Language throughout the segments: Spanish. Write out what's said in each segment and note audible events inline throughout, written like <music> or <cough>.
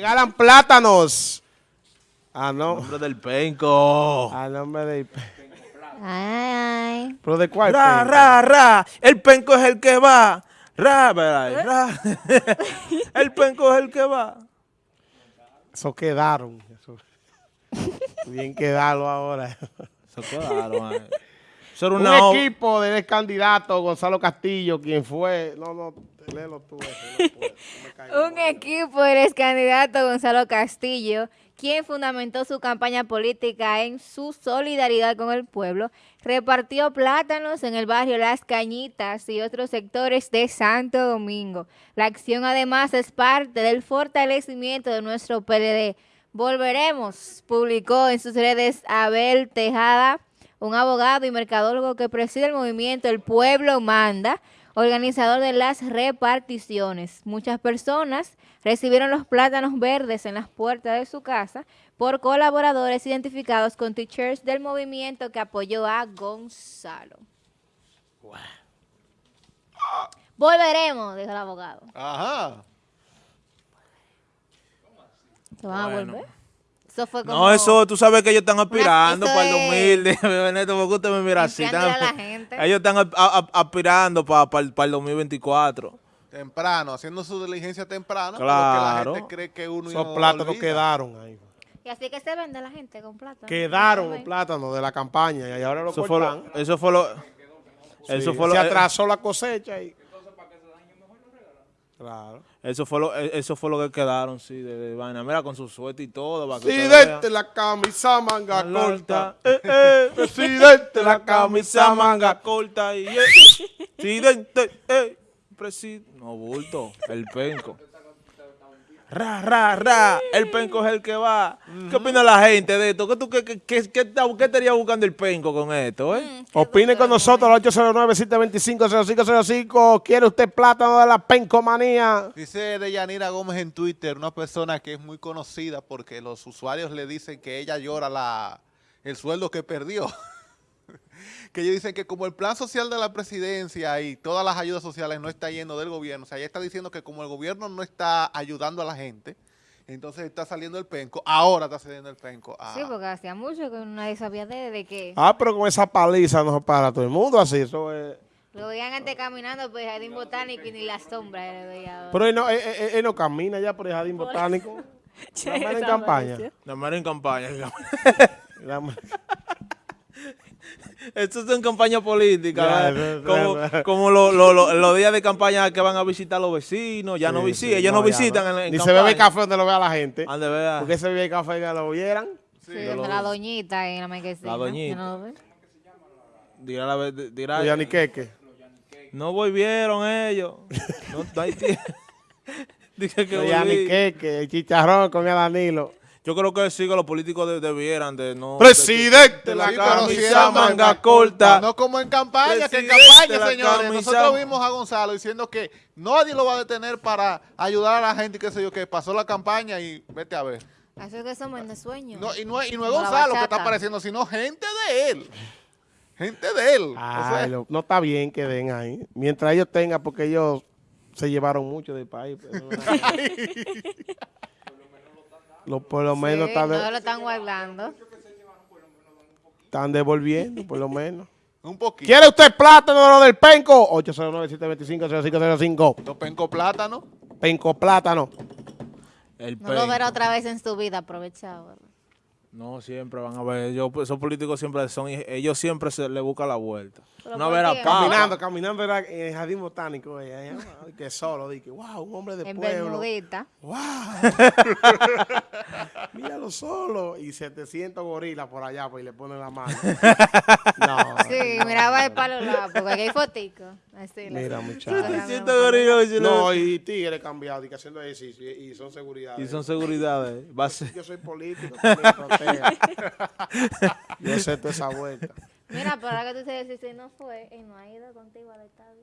Regalan plátanos. Ah, no. Nombre del penco. A nombre de... Ay, ay. ¿Pero de cuál? Ra, penco? ra, ra. El penco es el que va. Ra, ra, ra. <laughs> El penco es el que va. Eso quedaron. Eso. Bien quedaron ahora. Se quedaron Un una equipo del candidato Gonzalo Castillo, quien fue... No, no, léelo tú. eso, no puedo, no me caigo. <laughs> Un equipo del ex candidato Gonzalo Castillo, quien fundamentó su campaña política en su solidaridad con el pueblo, repartió plátanos en el barrio Las Cañitas y otros sectores de Santo Domingo. La acción además es parte del fortalecimiento de nuestro PLD. Volveremos, publicó en sus redes Abel Tejada, un abogado y mercadólogo que preside el movimiento El Pueblo Manda, organizador de las reparticiones. Muchas personas recibieron los plátanos verdes en las puertas de su casa por colaboradores identificados con t-shirts del movimiento que apoyó a Gonzalo. Volveremos, dijo el abogado. Ajá. ¿Se van a volver? Eso fue como... No, eso tú sabes que ellos están aspirando para el es- 2000. <laughs> Déjame, Neto, porque usted me mira así. Limpiándole están- a la <laughs> gente. ellos están a- a- aspirando para el 2024. Temprano, haciendo su diligencia temprano. Claro. Porque la gente cree que uno Esos no plátanos quedaron ahí. Y así que se vende la gente con plátano. Quedaron los Ay. plátanos de la campaña y ahora lo Eso fue lo, eso fue lo, eso Sí, fue lo, se atrasó la cosecha y... Claro. Eso fue lo, eso fue lo que quedaron, sí, de, de vaina. Mira, con su suerte y todo. para usted vea. Presidente, la camisa manga La corta. eh, eh, <laughs> Presidente, la camisa manga corta y eh, <laughs> presidente, eh, presidente, no bulto, el penco. Ra, ra, ra, el penco es el que va. ¿Qué opina la gente de esto? ¿Qué, tú, qué, qué, qué, qué, estaría buscando el penco con esto, eh? Opine con nosotros al 809-725-0505. ¿Quiere usted plátano de la pencomanía? Dice Deyanira Gómez en Twitter, una persona que es muy conocida porque los usuarios le dicen que ella llora la, el sueldo que perdió. <laughs> <laughs> que ellos dicen que como el plan social de la presidencia y todas las ayudas sociales no está yendo del gobierno, o sea, ella está diciendo que como el gobierno no está ayudando a la gente, entonces está saliendo el penco, ahora está saliendo el penco. a- Sí, porque hacía mucho que nadie sabía de, de que Ah, pero con esa paliza no se para todo el mundo así. Eso es... lo veían antes caminando por el jardín botánico y ni la sombra le veía. ahora. Pero él no, él- él- él no camina ya por el jardín botánico. La <laughs> mera en campaña. La mera en campaña. La- <laughs> Esto es en campaña política, como, <laughs> como lo- lo- lo- los días de campaña que van a visitar los vecinos, ya no visitan, sí, ellos no, visitan en, en Ni se bebe café donde lo vea la gente. Ande, vea. Porque ese bebe café que lo vieran. Sí, donde la doñita en la marquesina. La doñita. ¿no lo? Dirá la dirá- Ya ni queque. no volvieron ellos. <laughs> No, no hay tiempo. Dije que Ya ni volví. queque. El chicharrón el Danilo. Yo creo que sí que los políticos de- debieran de no... Presidente, de la camisa siempre- manga corta. No como en campaña, que en campaña, señores. camisa- Nosotros vimos a Gonzalo diciendo que nadie lo va a detener para ayudar a la gente y qué sé yo, que pasó la campaña y vete a ver. Así es que somos de sueño. No, y, no, y no es Gonzalo que está apareciendo, sino gente de él. Gente de él. Ay, no está bien que den ahí. Mientras ellos tengan, porque ellos se llevaron mucho del país. pero- <laughs> <laughs> Lo- por lo menos Sí, están, de- no lo están guardando. están devolviendo, por lo menos. <laughs> un poquito. ¿Quiere usted plátano de lo del penco? 809-725-0505. Dos penco plátano. Penco plátano. El No lo verá otra vez en su vida aprovechado. No, siempre van a ver. Ellos, esos políticos siempre son... Ellos siempre se le buscan la vuelta. Pero Una. Caminando, caminando era en el jardín botánico. ella, ella, <laughs> ay, que solo, dije, wow, un hombre de En pueblo. Bermudita. ¡Wow! <laughs> Míralo solo. Y 700 gorilas por allá, pues, y le ponen la mano. <laughs> no. Sí, miraba el palo lado, porque aquí hay fotico. La- Mira, muchacho. Corriendo Siento por ahí. gorillo y se le- No, y tigres cambiados, y que haciendo ejercicio, y, son seguridad. Y son seguridades. Va a ser- Yo soy político. <laughs> Yo sé toda esa vuelta. Mira, pero ahora que tú dices, si no fue, él no ha ido contigo al estadio.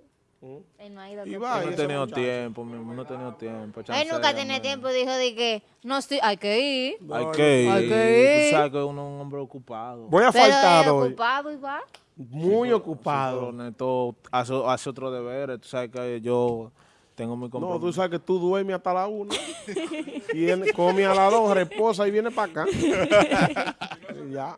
Él no ha ido Y contigo. va, no he tenido tiempo, mi amor, no he tenido tiempo. Él nunca tiene tiempo, dijo de que, no, sí, hay que ir. Hay que ir. Hay que ir. Tú sabes que uno es un hombre ocupado. Voy a faltar hoy. ocupado y va. Muy ocupado. Neto hace, hace otro deber. Tú sabes que yo Tengo mi No, compromiso. tú sabes que tú duermes hasta la una. Viene, come a las dos, reposa y viene para acá. <laughs> Ya.